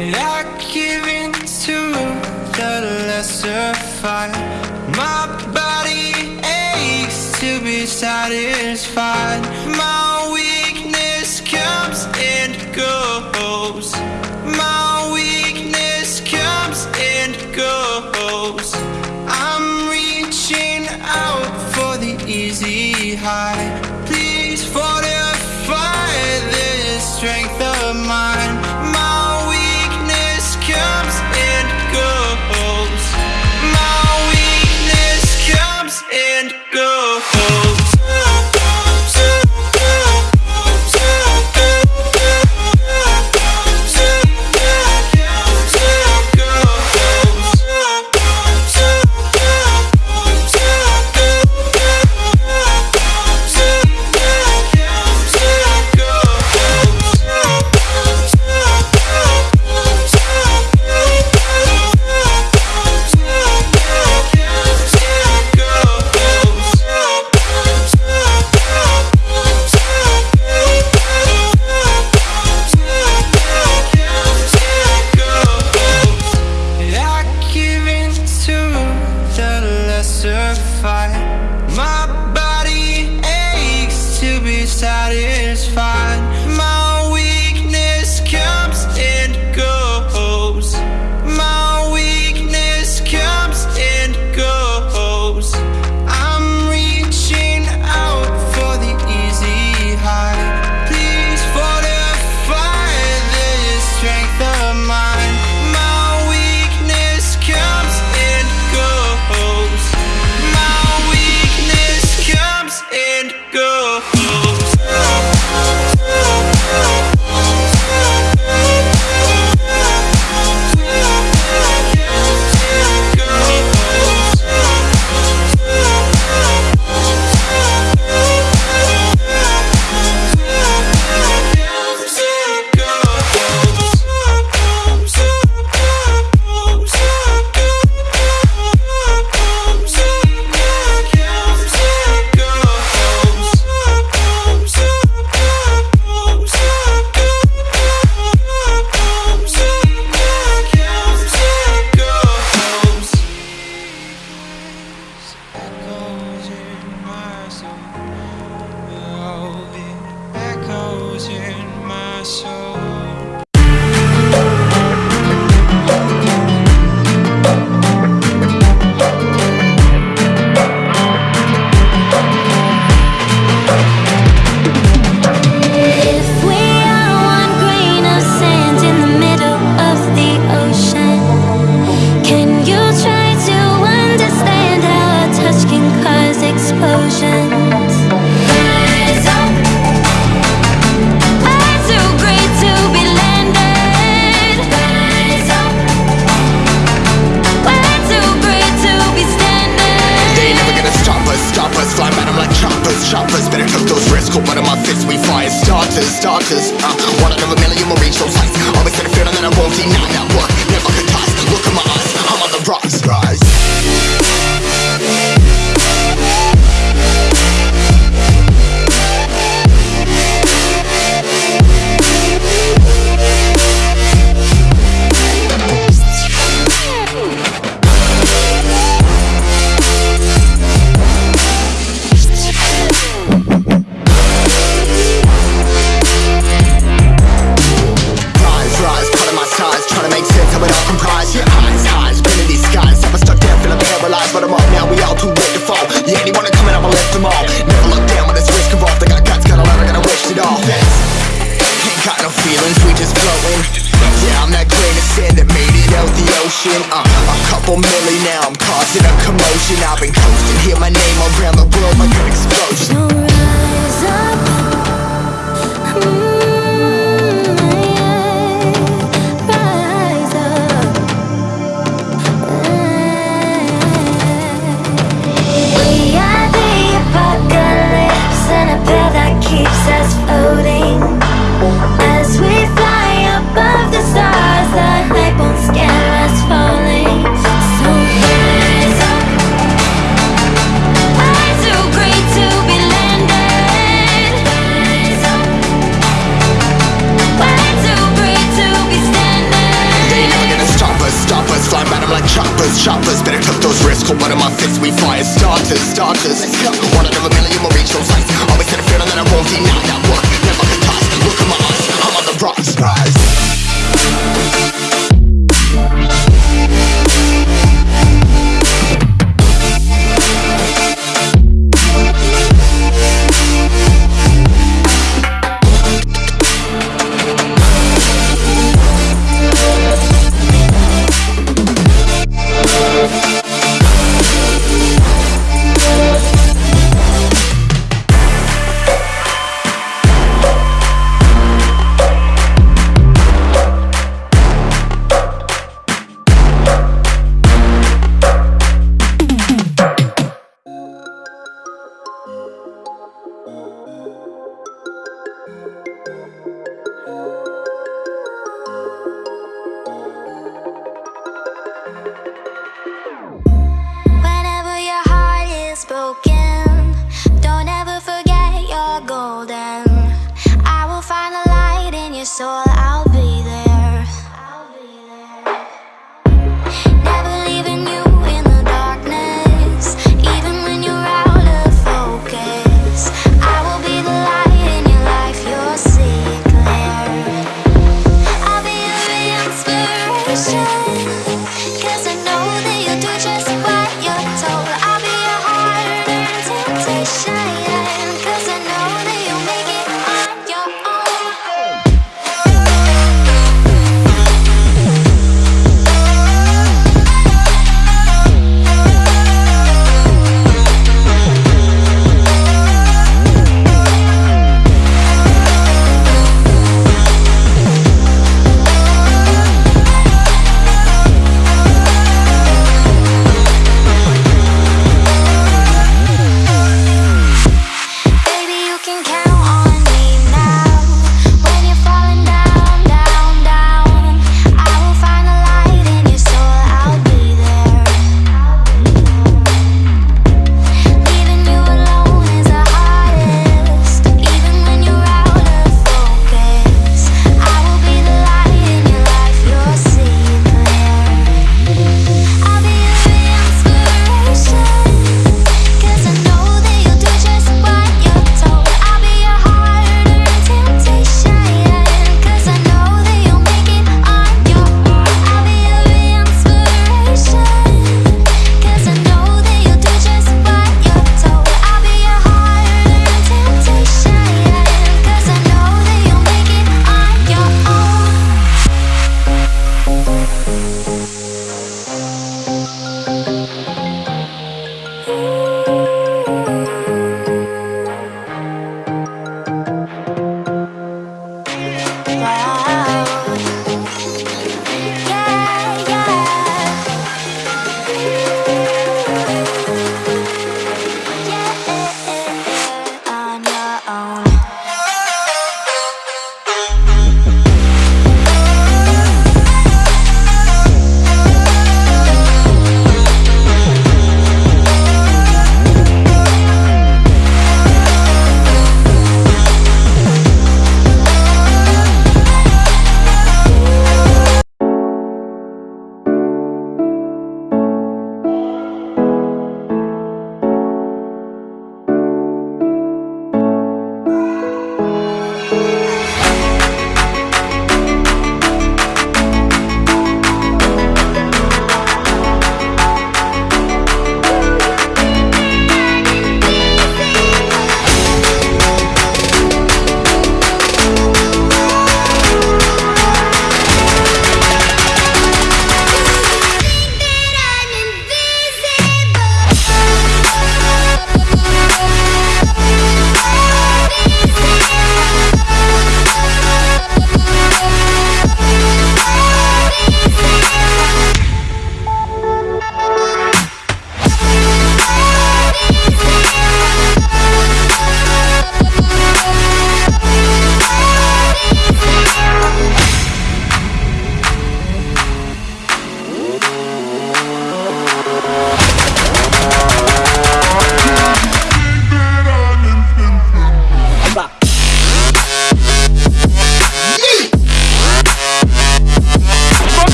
And I give in to the lesser fight. My body aches to be satisfied.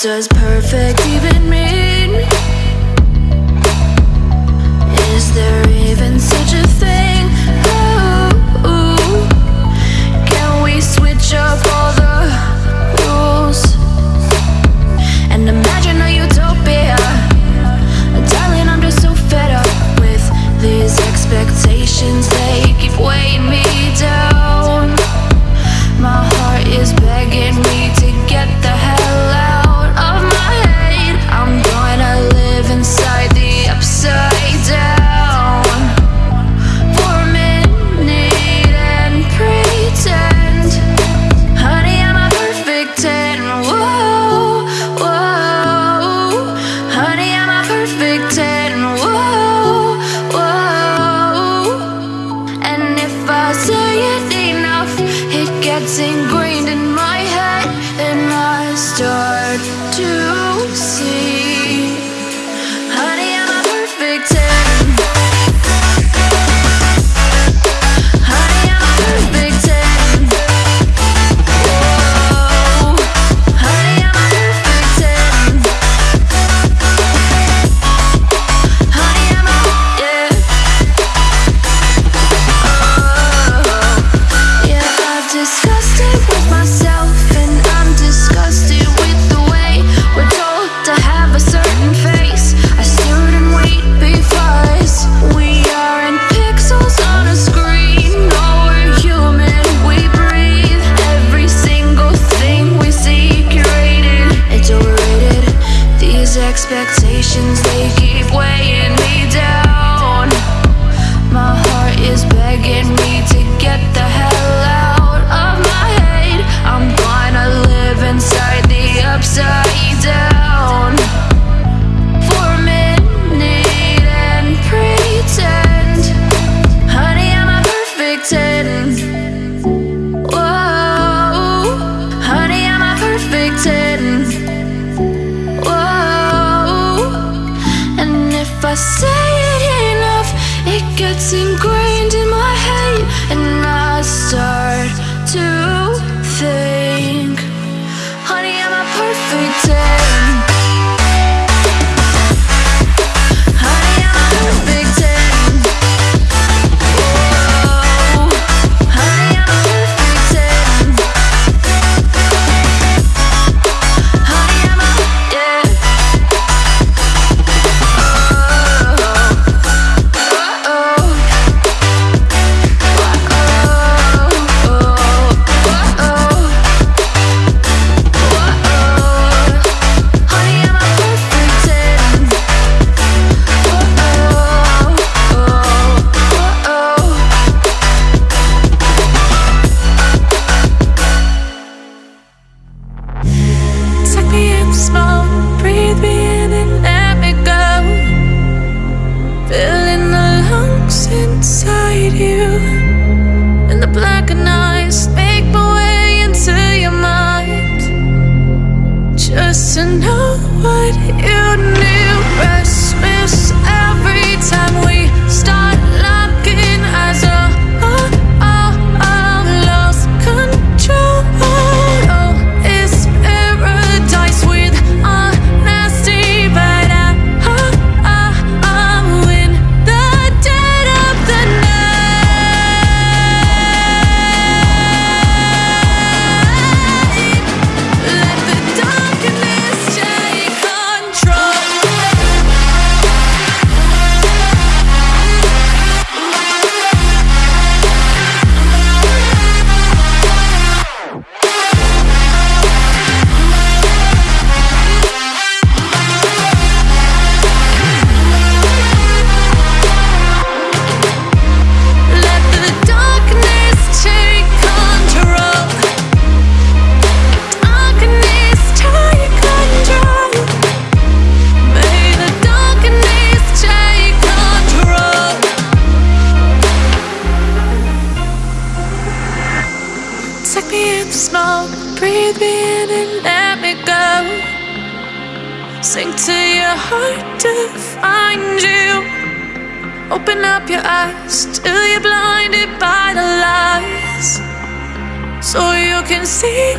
Does perfect even mean? Start to see. say it enough, it gets ingrained in my head, and I start.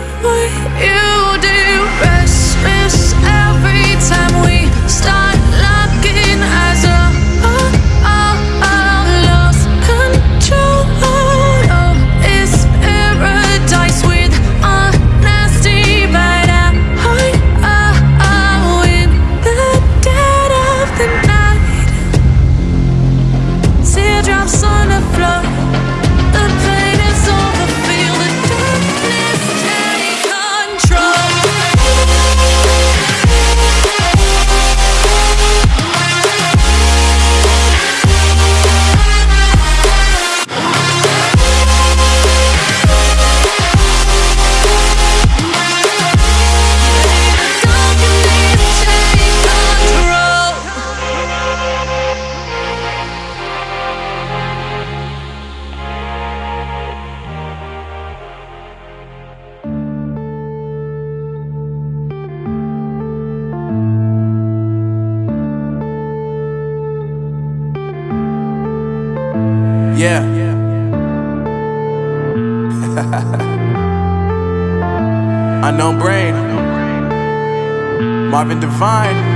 See Devine.